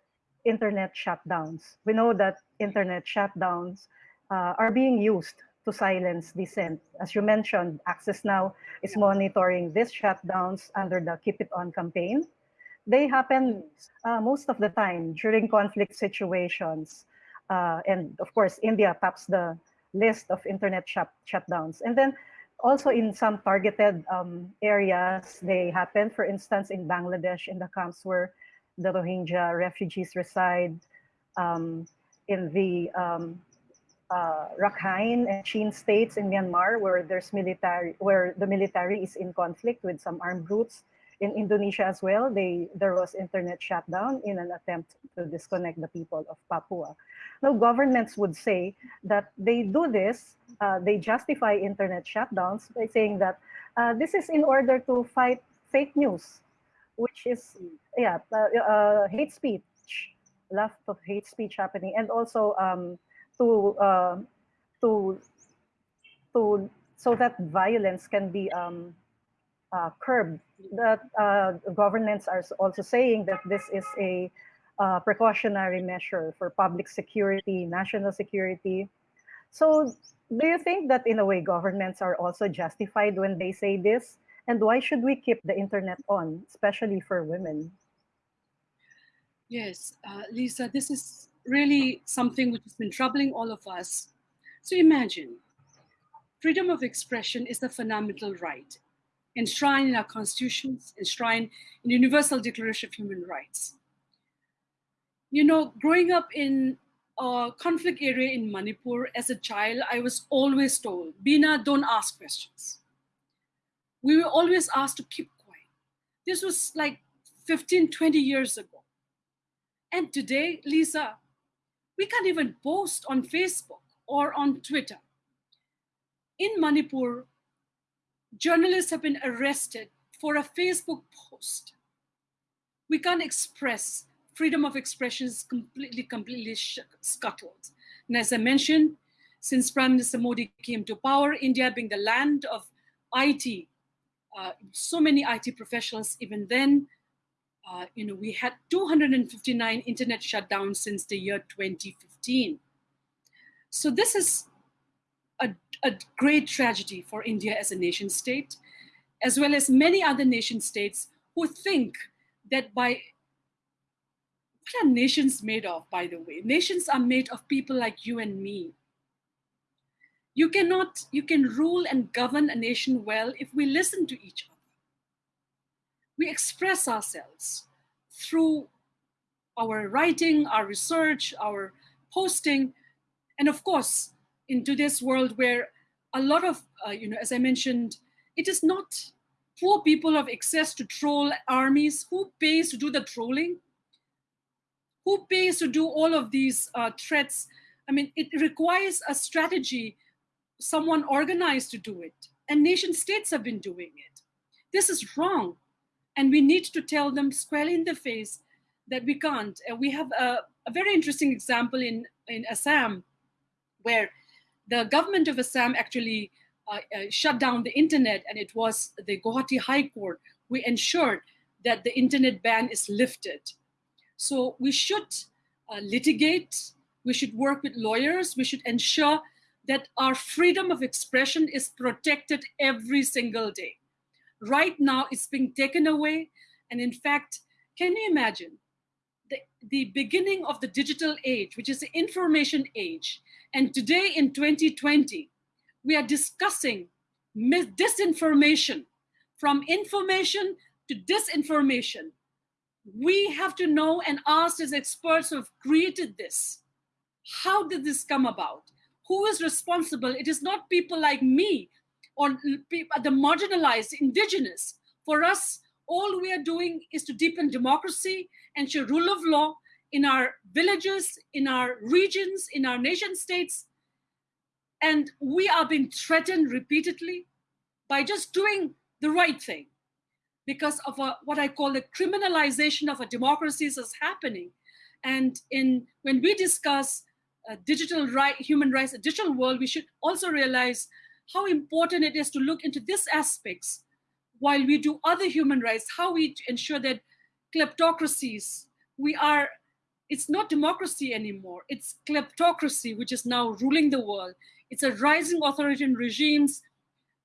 internet shutdowns. We know that internet shutdowns uh, are being used to silence dissent. As you mentioned, Access Now is monitoring these shutdowns under the Keep It On campaign. They happen uh, most of the time during conflict situations. Uh, and of course, India tops the list of internet shut shutdowns. And then also in some targeted um, areas, they happen, for instance, in Bangladesh, in the camps where the Rohingya refugees reside, um, in the um, uh, Rakhine and Chin states in Myanmar, where there's military, where the military is in conflict with some armed groups. In Indonesia as well, they there was internet shutdown in an attempt to disconnect the people of Papua. Now, governments would say that they do this, uh, they justify internet shutdowns by saying that uh, this is in order to fight fake news, which is, yeah, uh, uh hate speech, lot of hate speech happening, and also um, to, uh, to, to, so that violence can be um, uh, curbed. That governments are also saying that this is a uh, precautionary measure for public security, national security. So do you think that in a way governments are also justified when they say this? And why should we keep the internet on, especially for women? Yes, uh, Lisa, this is really something which has been troubling all of us. So imagine, freedom of expression is the fundamental right enshrined in our constitutions, enshrined in the Universal Declaration of Human Rights you know, growing up in a conflict area in Manipur as a child, I was always told, Bina, don't ask questions. We were always asked to keep quiet. This was like 15, 20 years ago. And today, Lisa, we can't even post on Facebook or on Twitter. In Manipur, journalists have been arrested for a Facebook post. We can't express freedom of expression is completely, completely scuttled. And as I mentioned, since Prime Minister Modi came to power, India being the land of IT, uh, so many IT professionals, even then, uh, you know, we had 259 internet shutdowns since the year 2015. So this is a, a great tragedy for India as a nation state, as well as many other nation states who think that by what are nations made of, by the way? Nations are made of people like you and me. You cannot, you can rule and govern a nation well if we listen to each other. We express ourselves through our writing, our research, our posting, and of course, in today's world where a lot of, uh, you know, as I mentioned, it is not poor people have access to troll armies. Who pays to do the trolling? who pays to do all of these uh, threats? I mean, it requires a strategy, someone organized to do it. And nation states have been doing it. This is wrong. And we need to tell them squarely in the face that we can't. And we have a, a very interesting example in, in Assam, where the government of Assam actually uh, uh, shut down the internet, and it was the Guwahati High Court who ensured that the internet ban is lifted. So we should uh, litigate We should work with lawyers. We should ensure that our freedom of expression is protected every single day. Right now, it's being taken away. And in fact, can you imagine the, the beginning of the digital age, which is the information age? And today in 2020, we are discussing disinformation from information to disinformation. We have to know and ask as experts who have created this. How did this come about? Who is responsible? It is not people like me or the marginalized, indigenous. For us, all we are doing is to deepen democracy, and ensure rule of law in our villages, in our regions, in our nation states. And we are being threatened repeatedly by just doing the right thing because of a, what I call the criminalization of a democracy is happening. And in when we discuss Uh, digital right, human rights, a digital world, we should also realize how important it is to look into these aspects while we do other human rights, how we ensure that kleptocracies, we are, it's not democracy anymore, it's kleptocracy, which is now ruling the world. It's a rising authoritarian regimes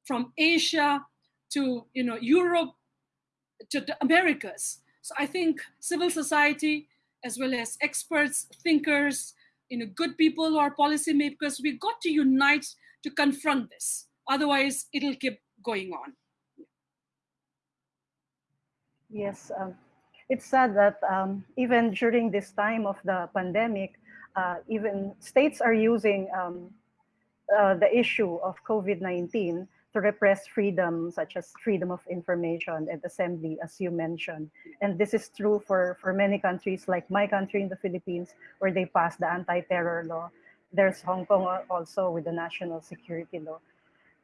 from Asia to you know Europe to the Americas. So I think civil society, as well as experts, thinkers, you know, good people who are policymakers, we got to unite to confront this. Otherwise, it'll keep going on. Yes, um, it's sad that um, even during this time of the pandemic, uh, even states are using um, uh, the issue of COVID-19 to repress freedom, such as freedom of information and assembly, as you mentioned. And this is true for, for many countries, like my country in the Philippines, where they passed the anti-terror law. There's Hong Kong also with the national security law.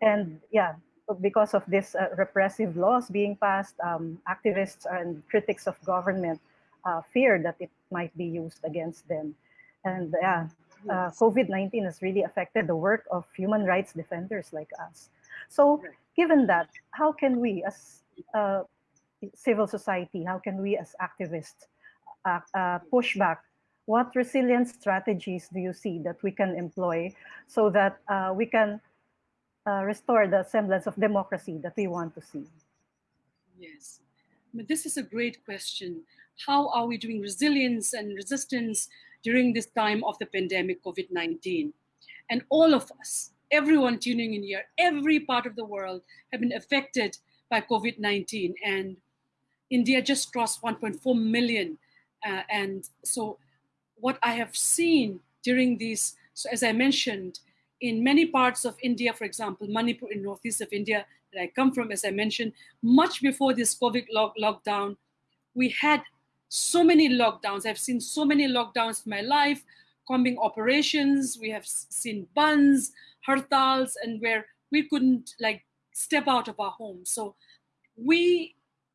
And yeah, because of this uh, repressive laws being passed, um, activists and critics of government uh, fear that it might be used against them. And yeah, uh, COVID-19 has really affected the work of human rights defenders like us. So given that, how can we as uh, civil society, how can we as activists uh, uh, push back? What resilience strategies do you see that we can employ so that uh, we can uh, restore the semblance of democracy that we want to see? Yes, but this is a great question. How are we doing resilience and resistance during this time of the pandemic COVID-19? And all of us, everyone tuning in here, every part of the world have been affected by COVID-19. And India just crossed 1.4 million. Uh, and so what I have seen during these, so as I mentioned, in many parts of India, for example, Manipur in northeast of India that I come from, as I mentioned, much before this COVID lock lockdown, we had so many lockdowns. I've seen so many lockdowns in my life, combing operations. We have seen bandhs, hartals and where we couldn't like step out of our homes. So we,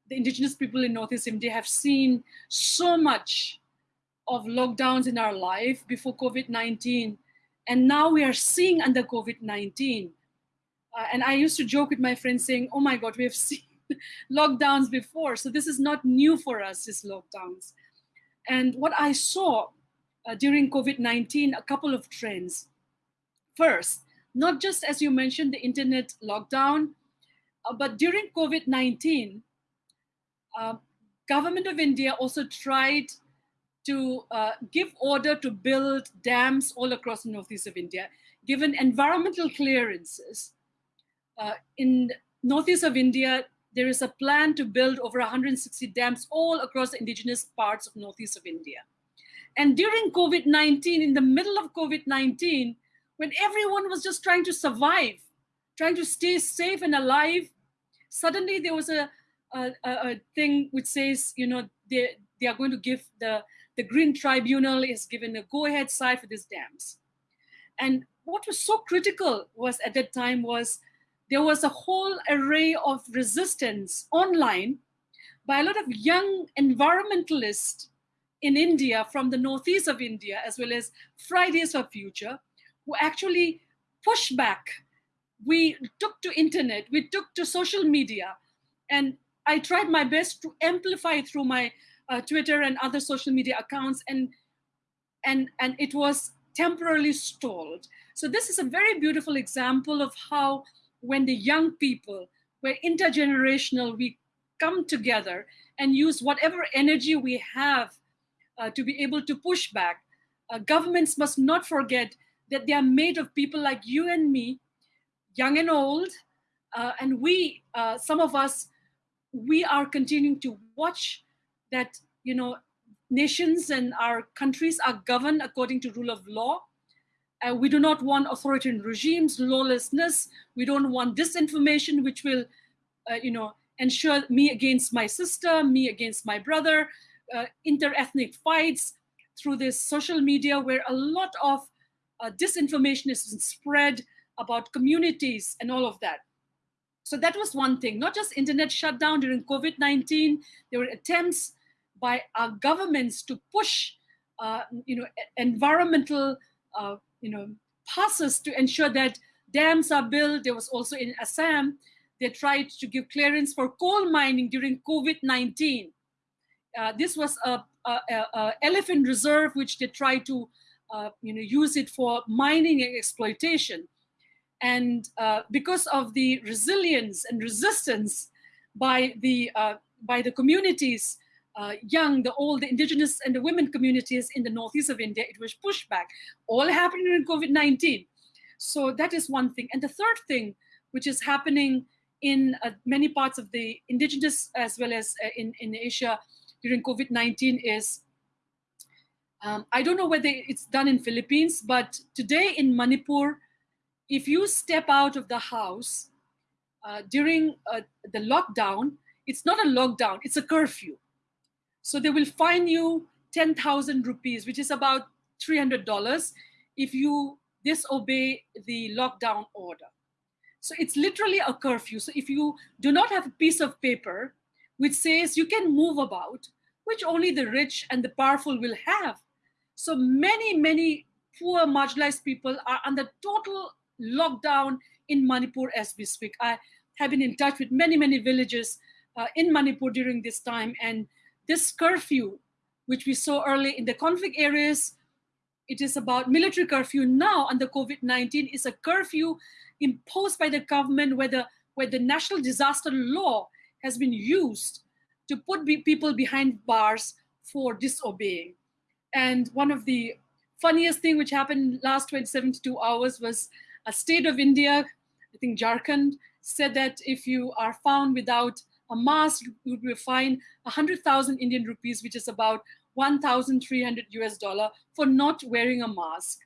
the indigenous people in Northeast India have seen so much of lockdowns in our life before COVID-19. And now we are seeing under COVID-19. Uh, and I used to joke with my friends saying, oh my God, we have seen lockdowns before. So this is not new for us, these lockdowns. And what I saw uh, during COVID-19, a couple of trends. First, not just as you mentioned, the internet lockdown, uh, but during COVID-19, uh, government of India also tried to uh, give order to build dams all across the northeast of India, given environmental clearances. Uh, in northeast of India, there is a plan to build over 160 dams all across the indigenous parts of northeast of India. And during COVID-19, in the middle of COVID-19, when everyone was just trying to survive, trying to stay safe and alive, suddenly there was a, a, a thing which says, you know, they, they are going to give the, the Green Tribunal is given a go-ahead side for these dams. And what was so critical was at that time was there was a whole array of resistance online by a lot of young environmentalists in India from the northeast of India, as well as Fridays for Future, who actually pushed back. We took to internet, we took to social media, and I tried my best to amplify through my uh, Twitter and other social media accounts, and and and it was temporarily stalled. So this is a very beautiful example of how when the young people, we're intergenerational, we come together and use whatever energy we have uh, to be able to push back. Uh, governments must not forget that they are made of people like you and me, young and old, uh, and we, uh, some of us, we are continuing to watch that, you know, nations and our countries are governed according to rule of law. Uh, we do not want authoritarian regimes, lawlessness. We don't want disinformation, which will, uh, you know, ensure me against my sister, me against my brother, uh, inter-ethnic fights through this social media where a lot of uh, disinformation is spread about communities and all of that. So that was one thing, not just internet shutdown during COVID-19, there were attempts by our governments to push, uh, you know, environmental, uh, you know, passes to ensure that dams are built. There was also in Assam, they tried to give clearance for coal mining during COVID-19. Uh, this was a, a, a, elephant reserve, which they tried to, uh, you know, use it for mining and exploitation. And uh, because of the resilience and resistance by the uh, by the communities, uh, young, the old, the indigenous, and the women communities in the northeast of India, it was pushed back. All happening in COVID-19. So that is one thing. And the third thing, which is happening in uh, many parts of the indigenous as well as in, in Asia during COVID-19 is, um, I don't know whether it's done in Philippines, but today in Manipur, if you step out of the house uh, during uh, the lockdown, it's not a lockdown, it's a curfew. So they will fine you 10,000 rupees, which is about $300 if you disobey the lockdown order. So it's literally a curfew. So if you do not have a piece of paper which says you can move about, which only the rich and the powerful will have. So many, many poor marginalized people are under total lockdown in Manipur as we speak. I have been in touch with many, many villages uh, in Manipur during this time. And this curfew, which we saw early in the conflict areas, it is about military curfew now under COVID-19 is a curfew imposed by the government where the, where the national disaster law has been used to put be people behind bars for disobeying. And one of the funniest thing which happened last 72 hours was a state of India, I think Jharkhand, said that if you are found without a mask, you be fined 100,000 Indian rupees, which is about 1,300 US dollar for not wearing a mask.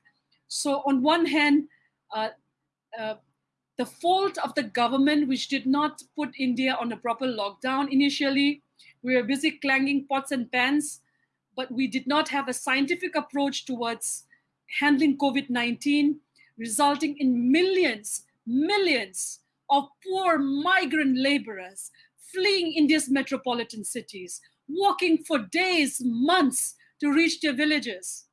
So on one hand, uh, uh, the fault of the government, which did not put India on a proper lockdown initially, we were busy clanging pots and pans, but we did not have a scientific approach towards handling COVID-19 resulting in millions, millions of poor migrant laborers fleeing India's metropolitan cities, walking for days, months to reach their villages.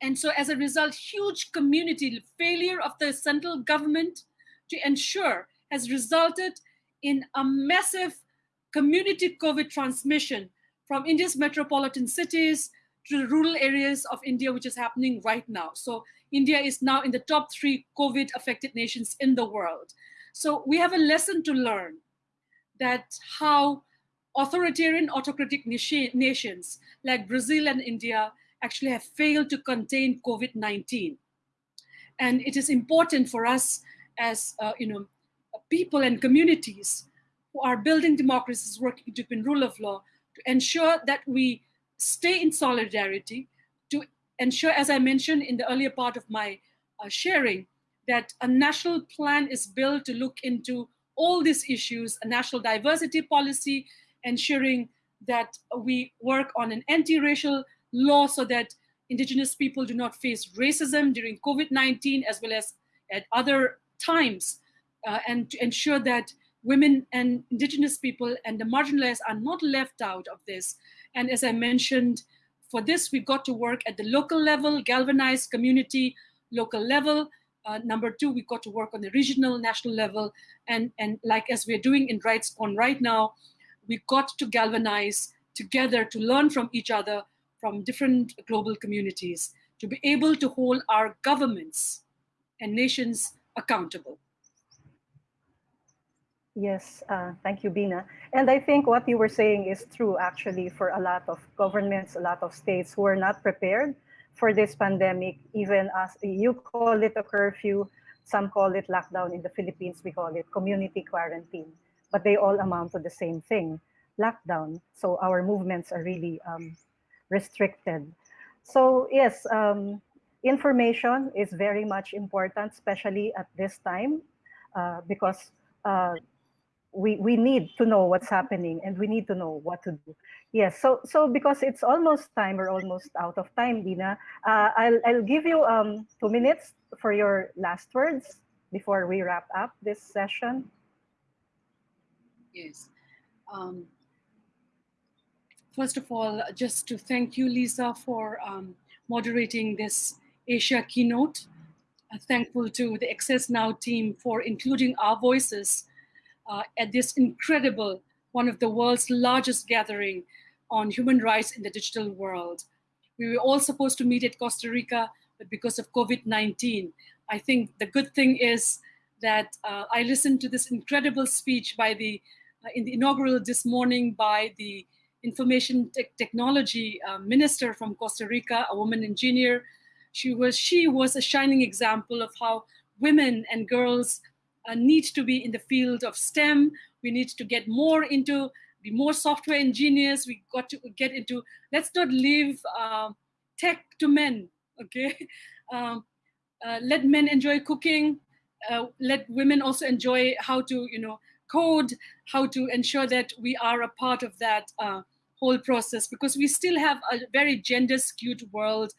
And so as a result, huge community failure of the central government to ensure has resulted in a massive community COVID transmission from India's metropolitan cities to the rural areas of India, which is happening right now. So India is now in the top three COVID affected nations in the world. So we have a lesson to learn that how authoritarian autocratic nations like Brazil and India actually have failed to contain COVID-19. And it is important for us as uh, you know, people and communities who are building democracies, working to win rule of law, to ensure that we stay in solidarity, to ensure, as I mentioned in the earlier part of my uh, sharing, that a national plan is built to look into all these issues, a national diversity policy, ensuring that we work on an anti-racial law so that indigenous people do not face racism during COVID-19 as well as at other times, uh, and to ensure that women and indigenous people and the marginalized are not left out of this. And as I mentioned, for this, we've got to work at the local level, galvanize community, local level. Uh, number two, we've got to work on the regional, national level. And, and like as we're doing in RightsCon right now, we've got to galvanize together to learn from each other from different global communities to be able to hold our governments and nations accountable. Yes, uh, thank you, Bina. And I think what you were saying is true actually for a lot of governments, a lot of states who are not prepared for this pandemic, even as you call it a curfew, some call it lockdown. In the Philippines, we call it community quarantine, but they all amount to the same thing, lockdown. So our movements are really um, restricted. So yes, um, information is very much important, especially at this time, uh, because uh, we we need to know what's happening and we need to know what to do. Yes so so because it's almost time or almost out of time bina uh, i'll i'll give you um two minutes for your last words before we wrap up this session. Yes. Um, first of all just to thank you lisa for um, moderating this asia keynote. Uh, thankful to the access now team for including our voices uh, at this incredible, one of the world's largest gathering on human rights in the digital world. We were all supposed to meet at Costa Rica, but because of COVID-19, I think the good thing is that uh, I listened to this incredible speech by the, uh, in the inaugural this morning by the information te technology uh, minister from Costa Rica, a woman engineer. She was, she was a shining example of how women and girls uh, need to be in the field of STEM. We need to get more into, be more software engineers. We got to get into, let's not leave uh, tech to men, okay? Um, uh, let men enjoy cooking. Uh, let women also enjoy how to, you know, code, how to ensure that we are a part of that uh, whole process because we still have a very gender skewed world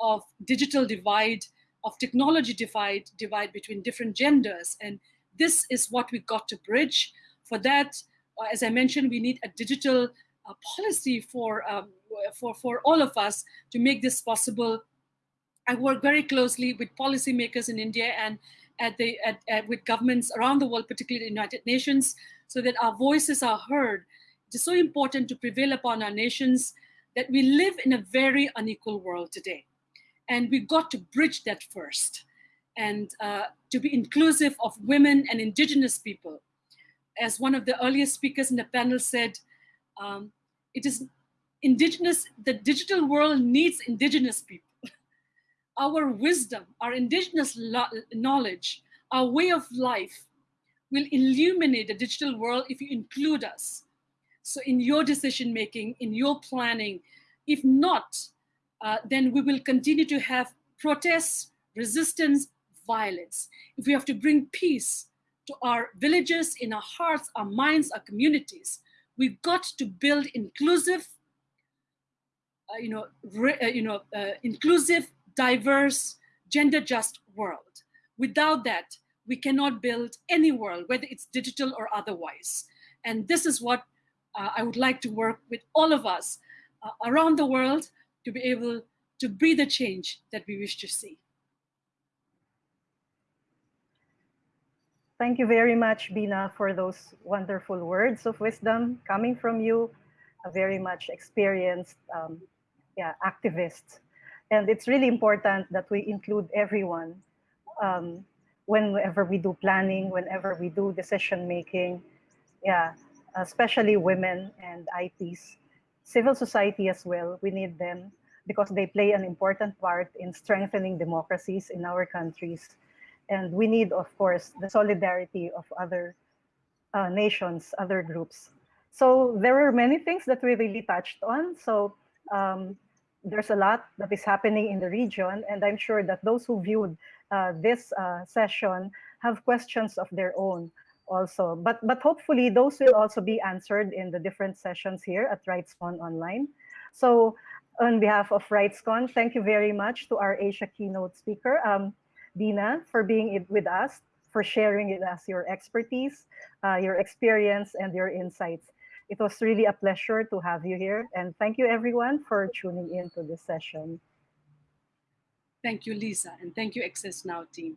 of digital divide of technology divide, divide between different genders. And this is what we got to bridge. For that, uh, as I mentioned, we need a digital uh, policy for, um, for, for all of us to make this possible. I work very closely with policymakers in India and at the, at, at, with governments around the world, particularly the United Nations, so that our voices are heard. It is so important to prevail upon our nations that we live in a very unequal world today. And we got to bridge that first and uh, to be inclusive of women and indigenous people. As one of the earliest speakers in the panel said, um, it is indigenous, the digital world needs indigenous people. our wisdom, our indigenous knowledge, our way of life will illuminate the digital world if you include us. So in your decision making, in your planning, if not, uh, then we will continue to have protests, resistance, violence. If we have to bring peace to our villages, in our hearts, our minds, our communities, we've got to build inclusive, uh, you know, uh, you know, uh, inclusive, diverse, gender-just world. Without that, we cannot build any world, whether it's digital or otherwise. And this is what uh, I would like to work with all of us around the world to be able to be the change that we wish to see. Thank you very much, Bina, for those wonderful words of wisdom coming from you, a very much experienced um, yeah, activist. And it's really important that we include everyone um, whenever we do planning, whenever we do decision making, yeah, especially women and ITs civil society as well, we need them because they play an important part in strengthening democracies in our countries. And we need, of course, the solidarity of other uh, nations, other groups. So there were many things that we really touched on. So um, there's a lot that is happening in the region, and I'm sure that those who viewed uh, this uh, session have questions of their own also. But, but hopefully those will also be answered in the different sessions here at RightsCon Online. So on behalf of RightsCon, thank you very much to our Asia keynote speaker, um, Bina, for being with us, for sharing with us your expertise, uh, your experience, and your insights. It was really a pleasure to have you here. And thank you everyone for tuning in to this session. Thank you, Lisa, and thank you, Access Now team.